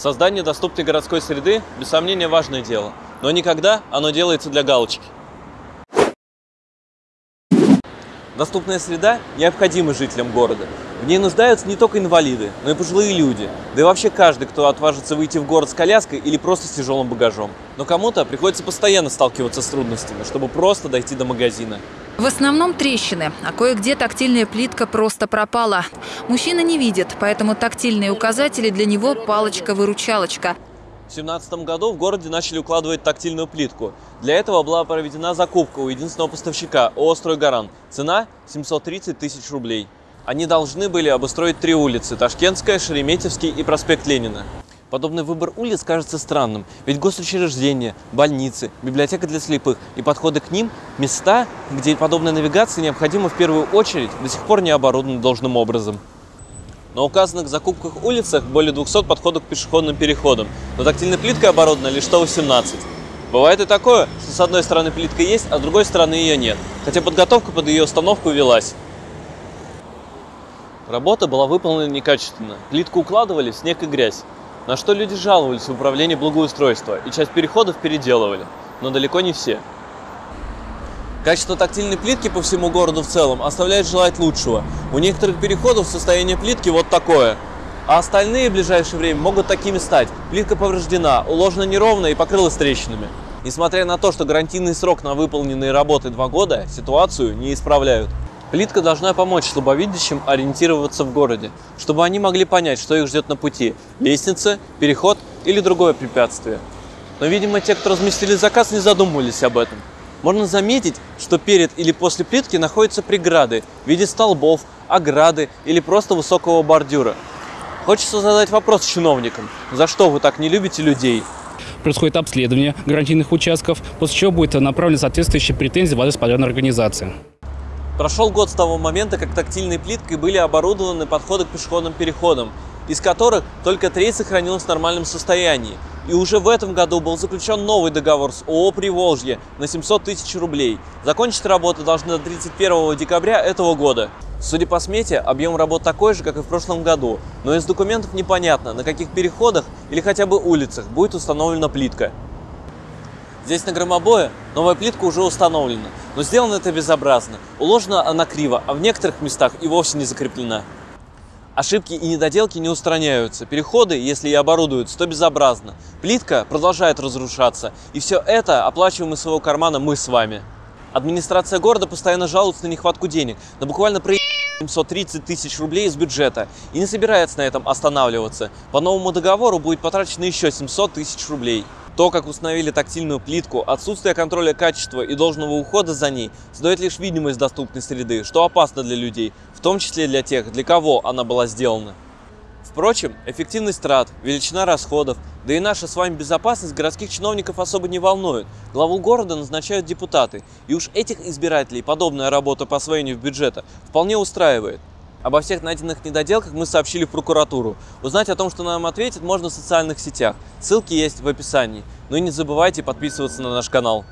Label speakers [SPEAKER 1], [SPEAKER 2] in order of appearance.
[SPEAKER 1] Создание доступной городской среды, без сомнения, важное дело. Но никогда оно делается для галочки. Доступная среда необходима жителям города. В ней нуждаются не только инвалиды, но и пожилые люди, да и вообще каждый, кто отважится выйти в город с коляской или просто с тяжелым багажом. Но кому-то приходится постоянно сталкиваться с трудностями, чтобы просто дойти до магазина.
[SPEAKER 2] В основном трещины, а кое-где тактильная плитка просто пропала. Мужчина не видит, поэтому тактильные указатели для него палочка-выручалочка.
[SPEAKER 1] В 2017 году в городе начали укладывать тактильную плитку. Для этого была проведена закупка у единственного поставщика ООО «Стройгаран». Цена 730 тысяч рублей. Они должны были обустроить три улицы – Ташкентская, Шереметьевский и проспект Ленина. Подобный выбор улиц кажется странным, ведь госучреждения, больницы, библиотека для слепых и подходы к ним – места, где подобная навигация необходима в первую очередь, до сих пор не оборудованы должным образом. На указанных закупках улицах более 200 подходов к пешеходным переходам, но тактильной плиткой оборудовано лишь 118. Бывает и такое, что с одной стороны плитка есть, а с другой стороны ее нет, хотя подготовка под ее установку велась. Работа была выполнена некачественно, плитку укладывали в снег и грязь. На что люди жаловались в управлении благоустройства и часть переходов переделывали, но далеко не все. Качество тактильной плитки по всему городу в целом оставляет желать лучшего. У некоторых переходов состояние плитки вот такое, а остальные в ближайшее время могут такими стать. Плитка повреждена, уложена неровно и покрылась трещинами. Несмотря на то, что гарантийный срок на выполненные работы 2 года, ситуацию не исправляют. Плитка должна помочь слабовидящим ориентироваться в городе, чтобы они могли понять, что их ждет на пути – лестница, переход или другое препятствие. Но, видимо, те, кто разместили заказ, не задумывались об этом. Можно заметить, что перед или после плитки находятся преграды в виде столбов, ограды или просто высокого бордюра. Хочется задать вопрос чиновникам, за что вы так не любите людей?
[SPEAKER 3] Происходит обследование гарантийных участков, после чего будет направлена соответствующая претензия в адрес подрядной организации.
[SPEAKER 1] Прошел год с того момента, как тактильной плиткой были оборудованы подходы к пешеходным переходам, из которых только треть сохранилась в нормальном состоянии. И уже в этом году был заключен новый договор с ООО «Приволжье» на 700 тысяч рублей. Закончить работы должны до 31 декабря этого года. Судя по смете, объем работ такой же, как и в прошлом году, но из документов непонятно, на каких переходах или хотя бы улицах будет установлена плитка. Здесь на громобое новая плитка уже установлена, но сделано это безобразно. Уложена она криво, а в некоторых местах и вовсе не закреплена. Ошибки и недоделки не устраняются. Переходы, если и оборудуются, то безобразно. Плитка продолжает разрушаться. И все это оплачиваем из своего кармана мы с вами. Администрация города постоянно жалуется на нехватку денег, но буквально про 730 тысяч рублей из бюджета и не собирается на этом останавливаться. По новому договору будет потрачено еще 700 тысяч рублей. То, как установили тактильную плитку, отсутствие контроля качества и должного ухода за ней создает лишь видимость доступной среды, что опасно для людей, в том числе для тех, для кого она была сделана. Впрочем, эффективность трат, величина расходов, да и наша с вами безопасность городских чиновников особо не волнует. Главу города назначают депутаты, и уж этих избирателей подобная работа по освоению бюджета вполне устраивает. Обо всех найденных недоделках мы сообщили в прокуратуру. Узнать о том, что нам ответят, можно в социальных сетях. Ссылки есть в описании. Ну и не забывайте подписываться на наш канал.